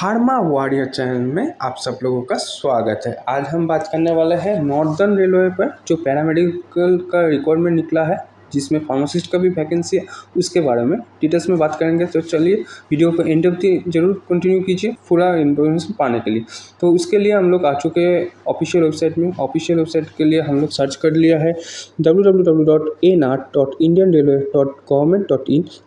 Pharma warrior channel में आप सब लोगों का स्वागत है। आज हम बात करने वाले हैं नॉर्दर्न रेलवे पर, जो पैरामेडिकल का रिक्वायरमेंट निकला है। जिसमें फार्मासिस्ट का भी वैकेंसी है, उसके बारे में डिटेल्स में बात करेंगे। तो चलिए वीडियो को एंड तक ज़रूर कंटिन्यू कीजिए पूरा इन्फॉर्मेशन पाने के लिए। तो उसके लिए हम लोग आ चुके हैं ऑफिशियल वेबसाइट में। ऑफिशियल वेबसाइट के लिए हम लोग सर्च कर लिया है डब्ल्यू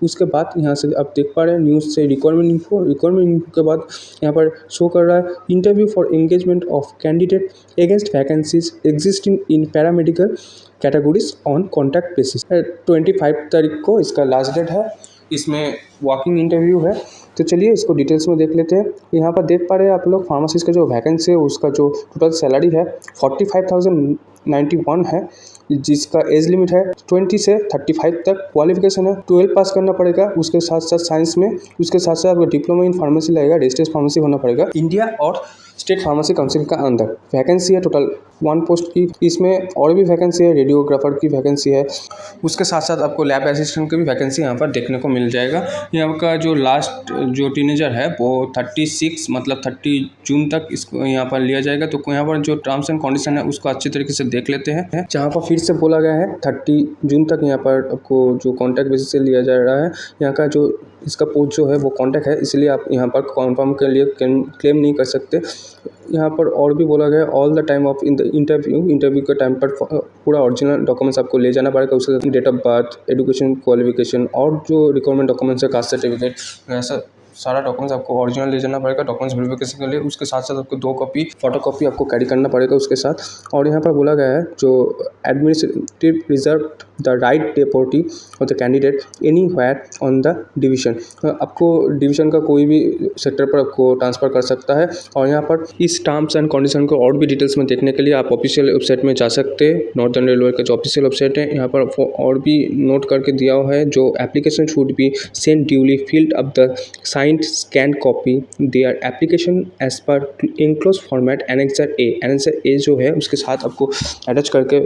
उसके बाद यहाँ से आप देख पा रहे हैं न्यूज़ से रिक्वायरमेंट इन्फो रिक्वायरमेंट इन्फो के बाद यहाँ पर शो कर रहा है interview for engagement of candidate against vacancies existing in paramedical categories on contact basis twenty five तारीख को इसका लास्ट डेट है, इसमें वॉकिंग इंटरव्यू है। तो चलिए इसको डिटेल्स में देख लेते हैं। यहाँ पर देख पा रहे हैं आप लोग फार्मासिस्ट का जो वैकेंसी है, उसका जो टोटल सैलरी है forty five thousand ninety one है, जिसका एज लिमिट है ट्वेंटी से थर्टी फाइव तक क्वालिफिकेशन है। ट्वेल्व पास करना पड़ेगा, उसके साथ साथ साइंस में, उसके साथ साथ आपको डिप्लोमा इन फार्मेसी लगेगा रजिस्टर्ड फार्मेसी होना पड़ेगा। इंडिया और स्टेट फार्मेसी काउंसिल का अंदर वैकेंसी है टोटल वन पोस्ट की, इसमें और भी वैकेंसी है रेडियोग्राफर की वैकेंसी है। उसके साथ साथ आपको लैब असिस्टेंट की भी वैकेंसी यहाँ पर देखने को मिल जाएगा। यहाँ का जो लास्ट जो टीनेजर है, वो थर्टी सिक्स मतलब थर्टी जून तक इसको यहाँ पर लिया जाएगा। तो यहाँ पर जो टर्म्स एंड कंडीशन है, उसको अच्छी तरीके से देख लेते हैं। जहाँ पर फिर से बोला गया है थर्टी जून तक यहाँ पर आपको जो कॉन्टैक्ट बेसिस से लिया जा रहा है, यहाँ का जो इसका पोस्ट जो है, वो कॉन्टैक्ट है, इसलिए आप यहाँ पर कन्फर्म के लिए क्लेम नहीं कर सकते। यहाँ पर और भी बोला गया all the time of in the interview interview के टाइम पर पूरा ओरिजिनल डॉक्यूमेंट्स आपको ले जाना पड़ेगा, उसके साथ date of birth education qualification और जो रिक्वायरमेंट डॉक्यूमेंट्स है कास्ट सर्टिफिकेट ऐसा सारा डॉक्यूमेंट्स आपको ओरिजिनल ले जाना पड़ेगा डॉक्यूमेंट्स वेरिफिकेशन के लिए। उसके साथ साथ आपको दो कॉपी फ़ोटो कॉपी आपको कैरी करना पड़ेगा उसके साथ। और यहाँ पर बोला गया है, जो administrative reserve the right deportee of the candidate any wire on the division आपको डिवीज़न का कोई भी सेक्टर पर आपको ट्रांसफ़र कर सकता है। और यहाँ पर इस टर्म्स एंड कंडीशन को और भी डिटेल्स में देखने के लिए आप ऑफिशियल वेबसाइट में जा सकते हैं। नॉर्दर्न रेलवे का जो ऑफिशियल वेबसाइट है, यहाँ पर और भी नोट करके दिया हुआ है। जो application should be send duly filled up the signed scan copy their application as per enclose format annexure A annexure A जो है, उसके साथ आपको अटैच करके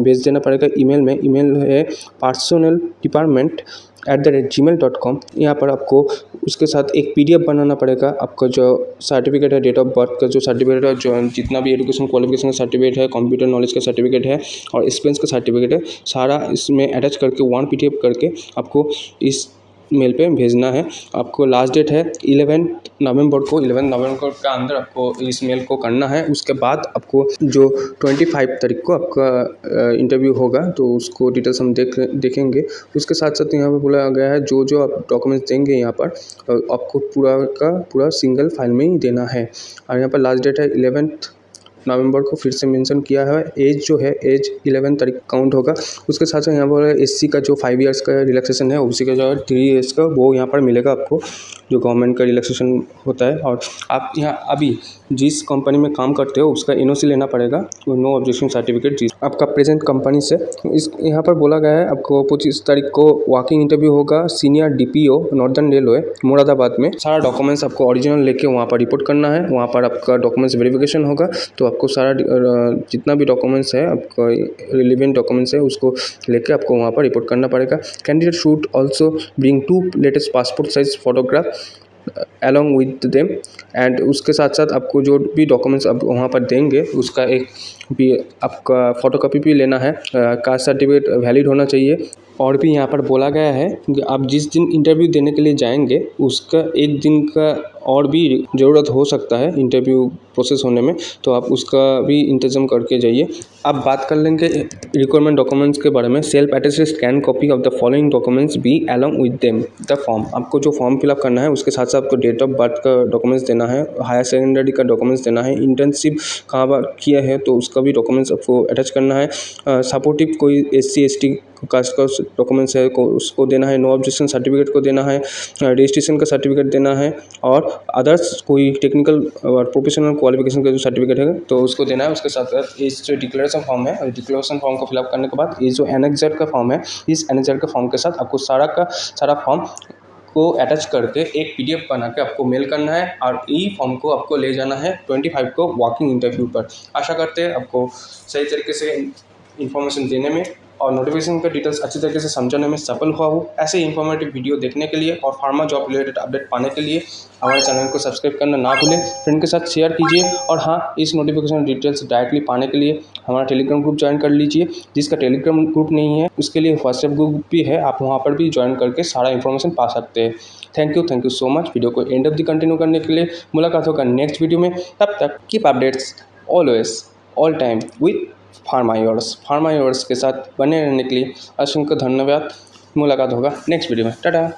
भेज देना पड़ेगा ईमेल में। ईमेल है personal department at the rate G mail dot com यहाँ पर आपको उसके साथ एक पी डी एफ़ बनाना पड़ेगा। आपका जो सर्टिफिकेट है डेट ऑफ़ बर्थ का जो सर्टिफिकेट है, जो जितना भी एजुकेशन क्वालिफिकेशन का सर्टिफिकेट है कंप्यूटर नॉलेज का सर्टिफिकेट है और एक्सपीरियंस का सर्टिफिकेट है, सारा इसमें अटैच करके वन पी डी एफ़ करके आपको इस मेल पे भेजना है। आपको लास्ट डेट है इलेवन नवंबर को इलेवन नवंबर के अंदर आपको इस मेल को करना है। उसके बाद आपको जो ट्वेंटी फाइव तारीख को आपका इंटरव्यू होगा तो उसको डिटेल्स हम देख, देखेंगे। उसके साथ साथ यहाँ पर बोला गया है, जो जो आप डॉक्यूमेंट्स देंगे यहाँ पर आपको पूरा का पूरा सिंगल फ़ाइल में ही देना है। और यहाँ पर लास्ट डेट है इलेवेंथ नवंबर को फिर से मेंशन किया है। एज जो है, एज इलेवन तारीख काउंट होगा। उसके साथ साथ यहाँ पर एससी का जो फाइव ईयर्स का रिलैक्सेशन है, उसी का जो है थ्री ईयर्स का वो यहाँ पर मिलेगा आपको, जो गवर्नमेंट का रिलैक्सेशन होता है। और आप यहाँ अभी जिस कंपनी में काम करते हो, उसका एन लेना पड़ेगा। नो ऑब्जेक्शन सर्टिफिकेट जिस आपका प्रेजेंट कंपनी से। इस, यहाँ पर बोला गया है, आपको पच्चीस तारीख को वॉकिंग इंटरव्यू होगा। Senior DPO northern railway Moradabad में। सारा डॉक्यूमेंट्स आपको ओरिजिनल लेके वहाँ पर रिपोर्ट करना है। वहाँ पर आपका डॉक्यूमेंट्स वेरिफिकेशन होगा। तो आपको सारा जितना भी डॉक्यूमेंट्स है, आपका रिलीवेंट डॉक्यूमेंट्स है, उसको लेके आपको वहाँ पर रिपोर्ट करना पड़ेगा। Candidate should also bring two latest passport size photograph along with them and उसके साथ साथ आपको जो भी डॉक्यूमेंट्स आप वहाँ पर देंगे, उसका एक भी आपका फ़ोटोकॉपी भी लेना है। कास्ट सर्टिफिकेट वैलिड होना चाहिए। और भी यहाँ पर बोला गया है कि आप जिस दिन इंटरव्यू देने के लिए जाएँगे, उसका एक दिन का और भी ज़रूरत हो सकता है इंटरव्यू प्रोसेस होने में तो आप उसका भी इंतज़ाम करके जाइए। अब बात कर लेंगे रिक्वायरमेंट डॉक्यूमेंट्स के बारे में। Self attested scan copy of the following documents be along with them the form आपको जो फॉर्म फिलअप करना है, उसके साथ साथ आपको डेट ऑफ़ बर्थ का डॉक्यूमेंट्स देना है हायर सेकेंडरी का डॉक्यूमेंट्स देना है इंटर्नशिप कहाँ पर किया है तो उसका भी डॉक्यूमेंट्स आपको अटैच करना है। सपोर्टिव कोई एस सी का डॉक्यूमेंट्स है, को उसको देना है, नो ऑब्जेक्शन सर्टिफिकेट को देना है, रजिस्ट्रेशन का सर्टिफिकेट देना है और अदर्स कोई टेक्निकल और प्रोफेशनल क्वालिफिकेशन का जो सर्टिफिकेट है तो उसको देना है, उसके साथ साथ इस जो डिक्लेरेशन फॉर्म है डिक्लेरेशन फॉर्म को फिलअप करने के बाद ये जो एनेक्जर का फॉर्म है, इस एनेक्जर के फॉर्म के साथ आपको सारा का सारा फॉर्म को अटैच करके एक पी पीडीएफ बना के आपको मेल करना है और ई फॉर्म को आपको ले जाना है ट्वेंटी फाइव को वॉकिंग इंटरव्यू पर। आशा करते हैं आपको सही तरीके से इंफॉर्मेशन देने में और नोटिफिकेशन का डिटेल्स अच्छी तरीके से समझने में सफल हुआ हूँ। ऐसे इन्फॉर्मेटिव वीडियो देखने के लिए और फार्मा जॉब रिलेटेड अपडेट पाने के लिए हमारे चैनल को सब्सक्राइब करना ना भूलें। फ्रेंड के साथ शेयर कीजिए और हाँ इस नोटिफिकेशन डिटेल्स डायरेक्टली पाने के लिए हमारा टेलीग्राम ग्रुप ज्वाइन कर लीजिए, जिसका टेलीग्राम ग्रुप नहीं है, उसके लिए व्हाट्सएप ग्रुप भी है। आप वहाँ पर भी ज्वाइन करके सारा इन्फॉर्मेशन पा सकते हैं। Thank you thank you so much video को एंड ऑफ़ दी कंटिन्यू करने के लिए मुलाकात होगा नेक्स्ट वीडियो में। तब तक keep updates always all time with फार्मायोर्स फार्मायोर्स के साथ बने रहने के लिए असंख्य धन्यवाद। मुलाकात होगा। नेक्स्ट वीडियो में। टाटा